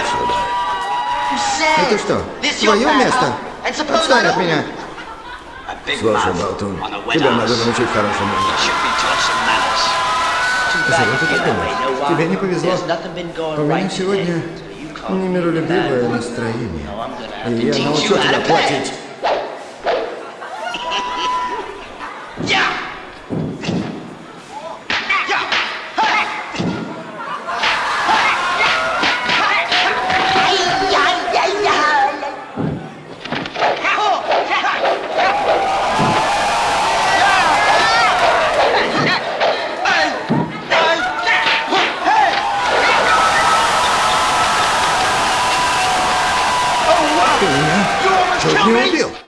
отсюда. Это что, твое место? Отстань от меня. Слушай, Болтун, тебя надо научить хорошему Зря ты так думаешь. Тебе не повезло. У меня сегодня немиролюбивое настроение. И я научу тебя платить. Ты меня чуть не убил.